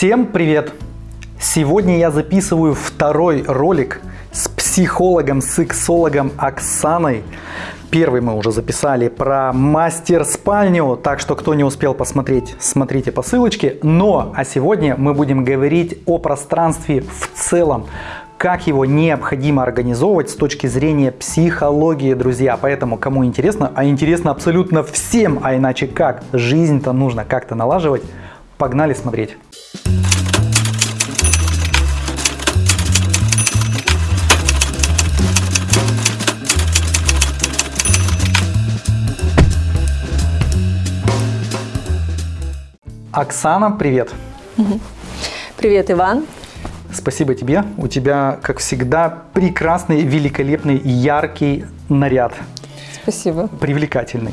Всем привет! Сегодня я записываю второй ролик с психологом, сексологом Оксаной. Первый мы уже записали про мастер-спальню, так что кто не успел посмотреть, смотрите по ссылочке. Но, а сегодня мы будем говорить о пространстве в целом, как его необходимо организовывать с точки зрения психологии, друзья. Поэтому, кому интересно, а интересно абсолютно всем, а иначе как, жизнь-то нужно как-то налаживать, погнали смотреть. Оксана, привет. Привет, Иван. Спасибо тебе. У тебя, как всегда, прекрасный, великолепный, яркий наряд. Спасибо. Привлекательный.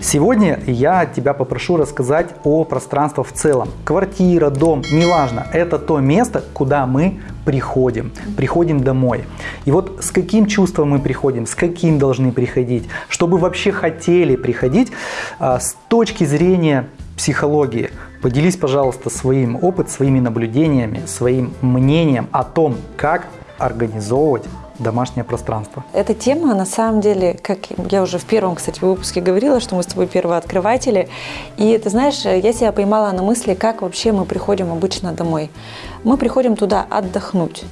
Сегодня я тебя попрошу рассказать о пространстве в целом. Квартира, дом, неважно. Это то место, куда мы приходим. Приходим домой. И вот с каким чувством мы приходим, с каким должны приходить, чтобы вообще хотели приходить а, с точки зрения психологии. Поделись, пожалуйста, своим опытом, своими наблюдениями, своим мнением о том, как организовывать домашнее пространство. Эта тема, на самом деле, как я уже в первом, кстати, выпуске говорила, что мы с тобой первооткрыватели. И ты знаешь, я себя поймала на мысли, как вообще мы приходим обычно домой. Мы приходим туда отдохнуть.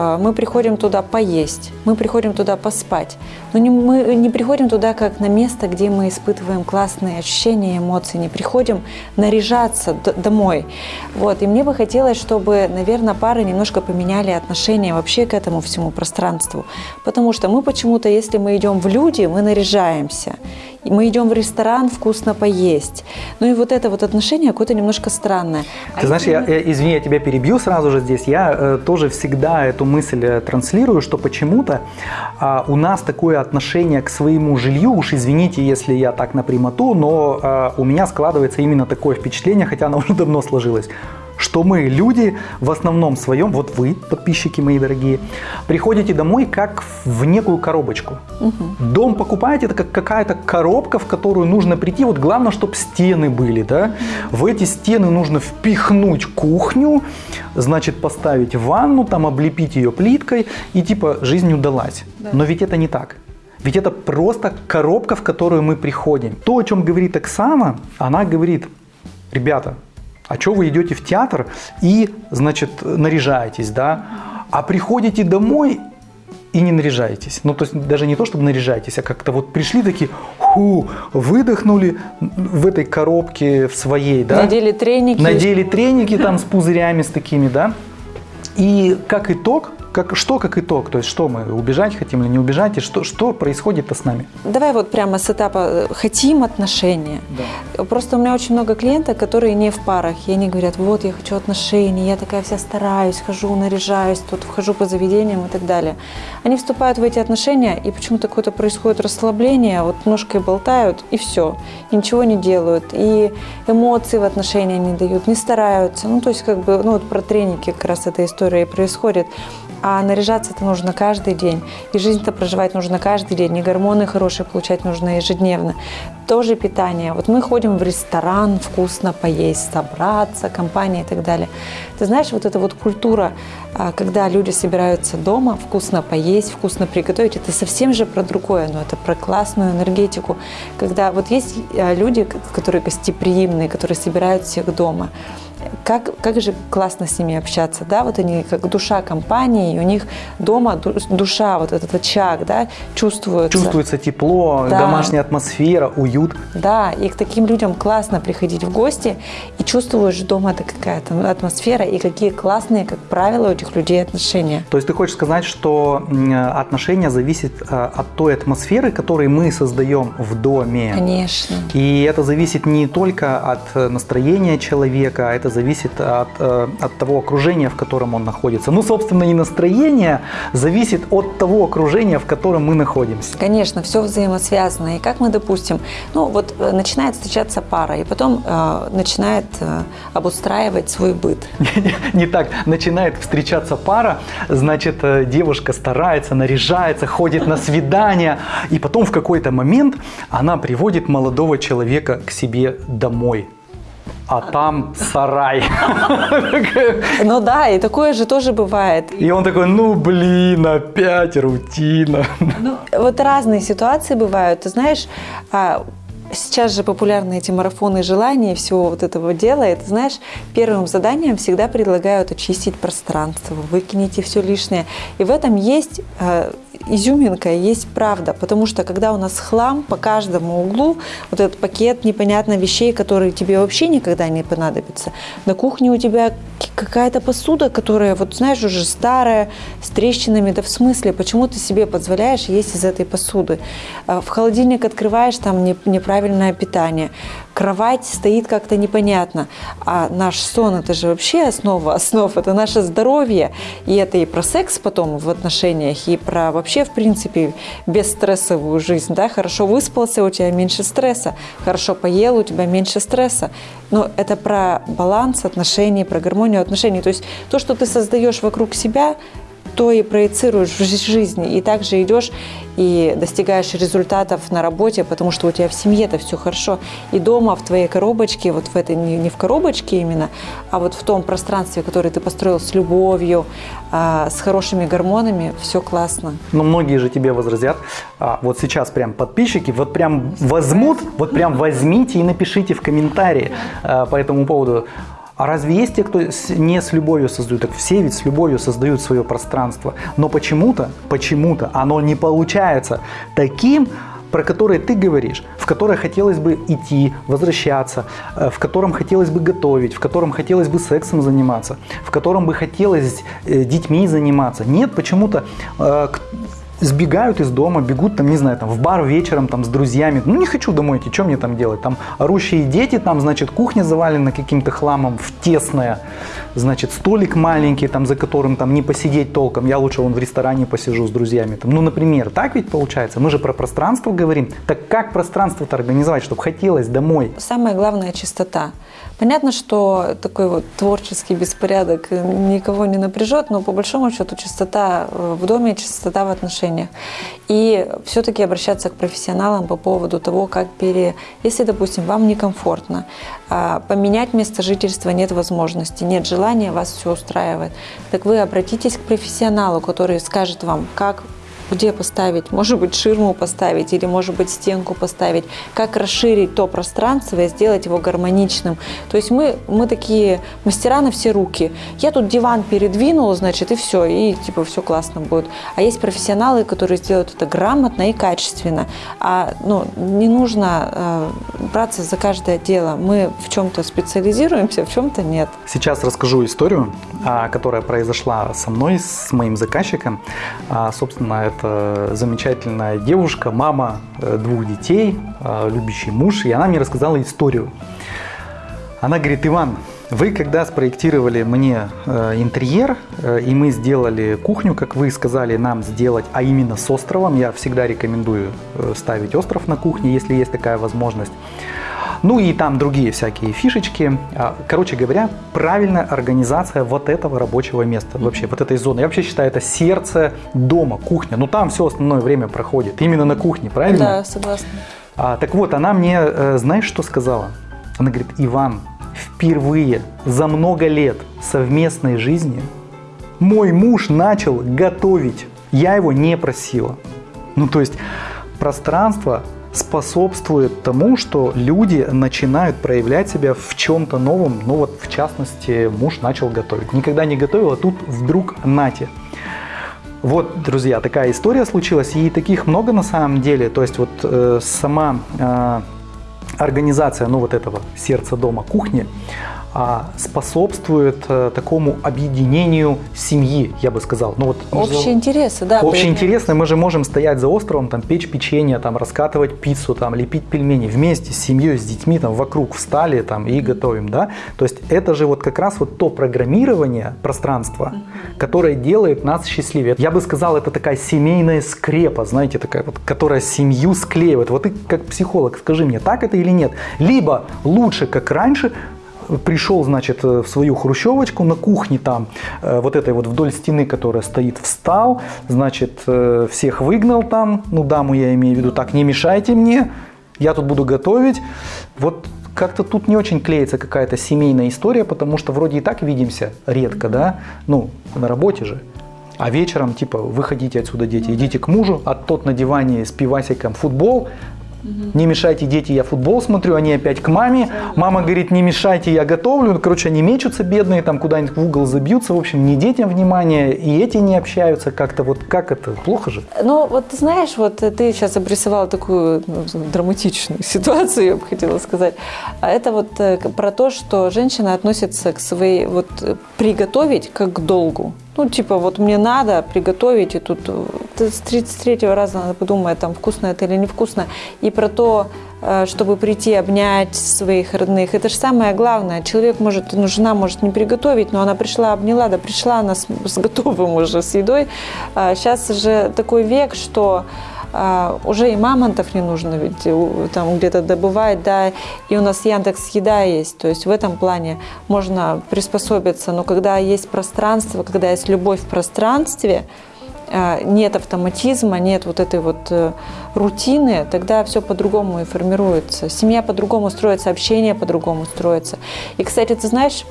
А, мы приходим туда поесть, мы приходим туда поспать. Но не, мы не приходим туда как на место, где мы испытываем классные ощущения, эмоции. Не приходим наряжаться домой. Вот. И мне бы хотелось, чтобы, наверное, пары немножко поменяли отношение вообще к этому всему пространству. Потому что мы почему-то, если мы идем в люди, мы наряжаемся мы идем в ресторан вкусно поесть. Ну и вот это вот отношение какое-то немножко странное. Ты а знаешь, я, я, извини, я тебя перебью сразу же здесь. Я э, тоже всегда эту мысль э, транслирую, что почему-то э, у нас такое отношение к своему жилью, уж извините, если я так напрямоту, но э, у меня складывается именно такое впечатление, хотя оно уже давно сложилось что мы, люди, в основном своем, вот вы, подписчики мои дорогие, приходите домой как в некую коробочку. Угу. Дом покупаете, это как какая-то коробка, в которую нужно прийти. Вот главное, чтобы стены были, да. В эти стены нужно впихнуть кухню, значит, поставить ванну, там облепить ее плиткой, и типа жизнь удалась. Да. Но ведь это не так. Ведь это просто коробка, в которую мы приходим. То, о чем говорит Оксана, она говорит, ребята, а что вы идете в театр и, значит, наряжаетесь, да? А приходите домой и не наряжаетесь. Ну, то есть даже не то, чтобы наряжаетесь, а как-то вот пришли такие, ху, выдохнули в этой коробке в своей, да? Надели треники. Надели треники там с пузырями, с такими, да? И как итог, как, что как итог? То есть что мы, убежать хотим или не убежать? И что, что происходит-то с нами? Давай вот прямо с этапа э, хотим отношения. Да. Просто у меня очень много клиентов, которые не в парах. И они говорят, вот я хочу отношений, я такая вся стараюсь, хожу, наряжаюсь, тут вхожу по заведениям и так далее. Они вступают в эти отношения, и почему-то какое-то происходит расслабление, вот ножкой болтают, и все. И ничего не делают. И эмоции в отношения не дают, не стараются. Ну, то есть, как бы, ну, вот про треники как раз эта история и происходит. А наряжаться это нужно каждый день. И жизнь-то проживать нужно каждый день. И гормоны хорошие получать нужно ежедневно. Тоже питание. Вот мы ходим в ресторан, вкусно поесть, собраться, компания и так далее. Ты знаешь, вот эта вот культура, когда люди собираются дома, вкусно поесть, вкусно приготовить, это совсем же про другое, но это про классную энергетику. Когда вот есть а, люди, которые гостеприимные, которые собирают всех дома, как, как же классно с ними общаться, да, вот они как душа компании, и у них дома душа, вот этот очаг, да, чувствуется. Чувствуется тепло, да. домашняя атмосфера, уют. Да, и к таким людям классно приходить в гости, и чувствуешь дома это какая-то атмосфера, и какие классные, как правило, у этих людей отношения. То есть ты хочешь сказать, что отношения зависят э, от той атмосферы, которую мы создаем в доме? Конечно. И это зависит не только от настроения человека, а это зависит от, э, от того окружения, в котором он находится. Ну, собственно, и настроение зависит от того окружения, в котором мы находимся. Конечно, все взаимосвязано. И как мы, допустим, ну, вот э, начинает встречаться пара, и потом э, начинает э, обустраивать свой быт. Не так. Начинает встречаться пара, значит, э, девушка старается, наряжается, ходит на свидания, и потом в какой-то момент она приводит молодого человека к себе домой а там сарай. Ну да, и такое же тоже бывает. И он такой, ну блин, опять рутина. Вот разные ситуации бывают. Ты знаешь, а, Сейчас же популярны эти марафоны желаний, всего вот этого дела. И знаешь, первым заданием всегда предлагают очистить пространство, выкинете все лишнее. И в этом есть изюминка, есть правда, потому что когда у нас хлам по каждому углу, вот этот пакет непонятно вещей, которые тебе вообще никогда не понадобятся, на кухне у тебя какая-то посуда, которая, вот знаешь, уже старая, с трещинами, да в смысле, почему ты себе позволяешь есть из этой посуды? А в холодильник открываешь, там неправильное питание, кровать стоит как-то непонятно. А наш сон – это же вообще основа основ, это наше здоровье. И это и про секс потом в отношениях, и про вообще, в принципе, бесстрессовую жизнь. Да? Хорошо выспался, у тебя меньше стресса. Хорошо поел, у тебя меньше стресса. Но это про баланс отношений, про гармонию отношений. То есть то, что ты создаешь вокруг себя, то и проецируешь в жизни. И также идешь и достигаешь результатов на работе, потому что у тебя в семье это все хорошо. И дома, в твоей коробочке, вот в этой, не в коробочке именно, а вот в том пространстве, которое ты построил с любовью, а, с хорошими гормонами, все классно. Но многие же тебе возразят, а, вот сейчас прям подписчики, вот прям возьмут, вот прям возьмите и напишите в комментарии а, по этому поводу, а разве есть те, кто не с любовью создают? Так все ведь с любовью создают свое пространство. Но почему-то, почему-то оно не получается таким, про которое ты говоришь, в которое хотелось бы идти, возвращаться, э, в котором хотелось бы готовить, в котором хотелось бы сексом заниматься, в котором бы хотелось э, детьми заниматься. Нет, почему-то э, сбегают из дома, бегут там, не знаю, там в бар вечером там с друзьями. Ну не хочу домой идти, что мне там делать? Там орущие дети, там, значит, кухня завалена каким-то хламом в тесная, значит, столик маленький, там, за которым там не посидеть толком. Я лучше вон в ресторане посижу с друзьями. Там. Ну, например, так ведь получается? Мы же про пространство говорим. Так как пространство-то организовать, чтобы хотелось домой? Самое главное – чистота. Понятно, что такой вот творческий беспорядок никого не напряжет, но по большому счету чистота в доме, чистота в отношениях. И все-таки обращаться к профессионалам по поводу того, как пере... Если, допустим, вам некомфортно, а, поменять место жительства нет возможности, нет желания, вас все устраивает, так вы обратитесь к профессионалу, который скажет вам, как где поставить, может быть, ширму поставить или, может быть, стенку поставить, как расширить то пространство и сделать его гармоничным. То есть мы, мы такие мастера на все руки. Я тут диван передвинул, значит, и все, и типа все классно будет. А есть профессионалы, которые сделают это грамотно и качественно. А ну, не нужно э, браться за каждое дело. Мы в чем-то специализируемся, в чем-то нет. Сейчас расскажу историю, а, которая произошла со мной, с моим заказчиком. А, собственно, это замечательная девушка, мама э, двух детей, э, любящий муж, и она мне рассказала историю. Она говорит, Иван, вы когда спроектировали мне э, интерьер, и мы сделали кухню, как вы сказали нам сделать, а именно с островом, я всегда рекомендую ставить остров на кухне, если есть такая возможность, ну и там другие всякие фишечки. А, короче говоря, правильная организация вот этого рабочего места, вообще вот этой зоны. Я вообще считаю, это сердце дома, кухня. Ну там все основное время проходит именно на кухне, правильно? Да, согласна. А, так вот, она мне, э, знаешь, что сказала? Она говорит, Иван, впервые за много лет совместной жизни мой муж начал готовить. Я его не просила. Ну, то есть пространство способствует тому, что люди начинают проявлять себя в чем-то новом. Ну вот, в частности, муж начал готовить. Никогда не готовил, а тут вдруг нате. Вот, друзья, такая история случилась, и таких много на самом деле. То есть вот э, сама э, организация, ну вот этого сердца дома, кухни, способствует э, такому объединению семьи, я бы сказал. Ну, вот, общие интересы, да. Общие интересы. Мы же можем стоять за островом, там, печь печенье, там, раскатывать пиццу, там, лепить пельмени вместе с семьей, с детьми, там, вокруг встали там, и готовим. Да? То есть это же вот как раз вот то программирование пространства, которое делает нас счастливее. Я бы сказал, это такая семейная скрепа, знаете, такая вот, которая семью склеивает. Вот ты как психолог, скажи мне, так это или нет? Либо лучше, как раньше, пришел, значит, э, в свою хрущевочку на кухне там, э, вот этой вот вдоль стены, которая стоит, встал, значит, э, всех выгнал там, ну даму я имею в виду, так, не мешайте мне, я тут буду готовить. Вот как-то тут не очень клеится какая-то семейная история, потому что вроде и так видимся редко, да, ну, на работе же. А вечером, типа, выходите отсюда, дети, идите к мужу, а тот на диване с пивасиком футбол, не мешайте, дети, я футбол смотрю, они опять к маме. Мама говорит, не мешайте, я готовлю. Ну, короче, они мечутся бедные, там куда-нибудь в угол забьются. В общем, не детям внимания, и эти не общаются как-то. Вот как это? Плохо же? Ну, вот ты знаешь, вот ты сейчас обрисовала такую ну, драматичную ситуацию, я бы хотела сказать. А это вот э, про то, что женщина относится к своей, вот э, приготовить как к долгу. Ну, типа, вот мне надо приготовить, и тут э, с 33-го раза надо подумать, там, вкусно это или невкусно. И про то, э, чтобы прийти обнять своих родных. Это же самое главное. Человек может, ну, жена может не приготовить, но она пришла, обняла, да пришла она с, с готовым уже, с едой. А сейчас же такой век, что а, уже и мамонтов не нужно ведь там где-то добывать, да, и у нас Яндекс Еда есть, то есть в этом плане можно приспособиться, но когда есть пространство, когда есть любовь в пространстве, а, нет автоматизма, нет вот этой вот э, рутины, тогда все по-другому и формируется. Семья по-другому строится, общение по-другому строится. И, кстати, ты знаешь,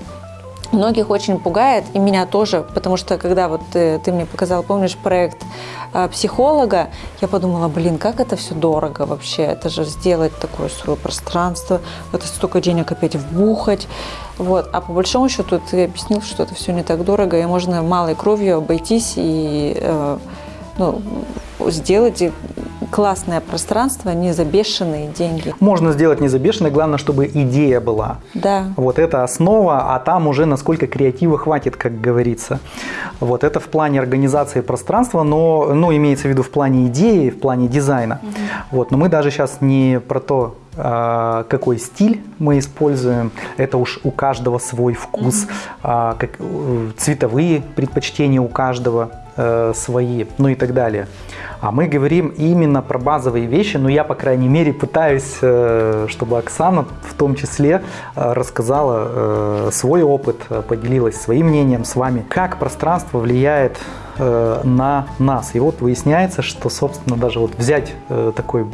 Многих очень пугает, и меня тоже, потому что когда вот ты, ты мне показал, помнишь, проект э, психолога, я подумала, блин, как это все дорого вообще, это же сделать такое свое пространство, это столько денег опять вбухать, вот. А по большому счету ты объяснил, что это все не так дорого, и можно малой кровью обойтись и э, ну, сделать классное пространство не за бешеные деньги. Можно сделать не за бешеные, главное, чтобы идея была. Да. Вот это основа, а там уже насколько креатива хватит, как говорится. Вот это в плане организации пространства, но ну, имеется в виду в плане идеи, в плане дизайна. Угу. Вот, но мы даже сейчас не про то, а, какой стиль мы используем, это уж у каждого свой вкус, как, э, цветовые предпочтения у каждого э, свои, ну и так далее. А мы говорим именно про базовые вещи, но я, по крайней мере, пытаюсь, э, чтобы Оксана в том числе рассказала свой опыт, поделилась своим мнением с вами, как пространство влияет на нас. И вот выясняется, что, собственно, даже вот взять такой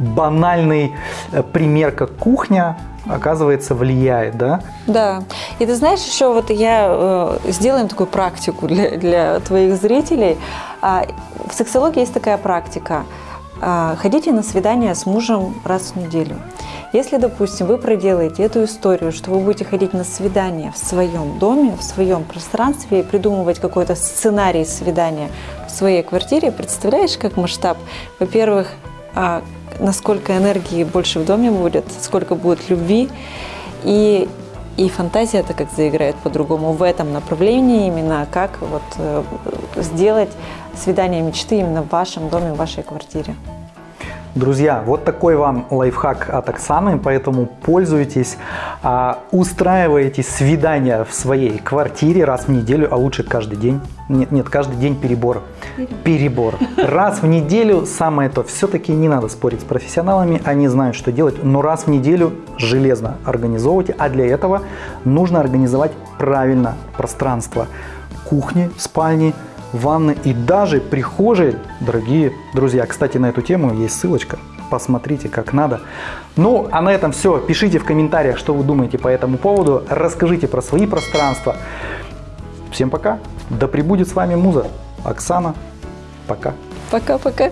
банальный э, пример, как кухня, оказывается, влияет, да? Да. И ты знаешь, еще вот я э, сделаем такую практику для, для твоих зрителей. А, в сексологии есть такая практика. А, ходите на свидание с мужем раз в неделю. Если, допустим, вы проделаете эту историю, что вы будете ходить на свидание в своем доме, в своем пространстве и придумывать какой-то сценарий свидания в своей квартире, представляешь, как масштаб? Во-первых, а, насколько энергии больше в доме будет, сколько будет любви. И, и фантазия это как заиграет по-другому в этом направлении, именно как вот э, сделать свидание мечты именно в вашем доме, в вашей квартире. Друзья, вот такой вам лайфхак от Оксаны, поэтому пользуйтесь, а, устраивайте свидания в своей квартире раз в неделю, а лучше каждый день. Нет, нет, каждый день перебор. Перебор. Раз в неделю самое то. Все-таки не надо спорить с профессионалами, они знают, что делать, но раз в неделю железно организовывайте, а для этого нужно организовать правильно пространство кухни, спальни, ванны и даже прихожей, дорогие друзья. Кстати, на эту тему есть ссылочка. Посмотрите, как надо. Ну, а на этом все. Пишите в комментариях, что вы думаете по этому поводу. Расскажите про свои пространства. Всем пока. Да пребудет с вами Муза. Оксана. Пока. Пока-пока.